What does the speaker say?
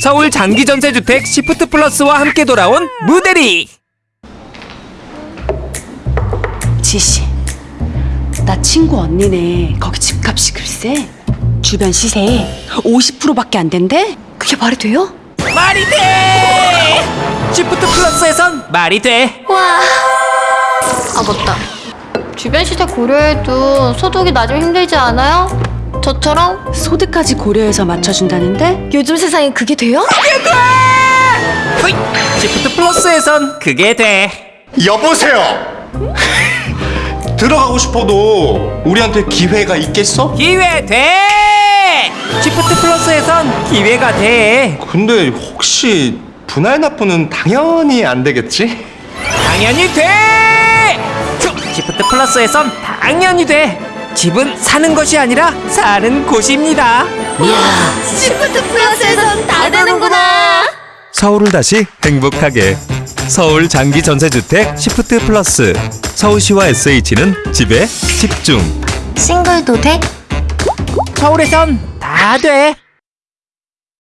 서울 장기 전세 주택 시프트 플러스와 함께 돌아온 무대리. 지씨, 나 친구 언니네 거기 집값이 글쎄 주변 시세에 50%밖에 안 된대? 그게 말이 돼요? 말이 돼! 시프트 플러스에선 말이 돼. 와. 아 맞다. 주변 시세 고려해도 소득이 낮으면 힘들지 않아요? 저처럼? 소득까지 고려해서 맞춰준다는데? 요즘 세상에 그게 돼요? 후이! 시프트 플러스에선 그게 돼. 여보세요. 들어가고 싶어도 우리한테 기회가 있겠어? 기회 돼! 시프트 플러스에선 기회가 돼. 근데 혹시 분할 납부는 당연히 안 되겠지? 당연히 돼! 슈! 시프트 플러스에선 당연히 돼. 집은 사는 것이 아니라 사는 곳입니다. 시프트 플러스에선 다 되는구나. 서울을 다시 행복하게 서울 장기 전세주택 시프트 플러스 서울시와 SH는 집에 집중 싱글도 돼? 서울에선 다 돼.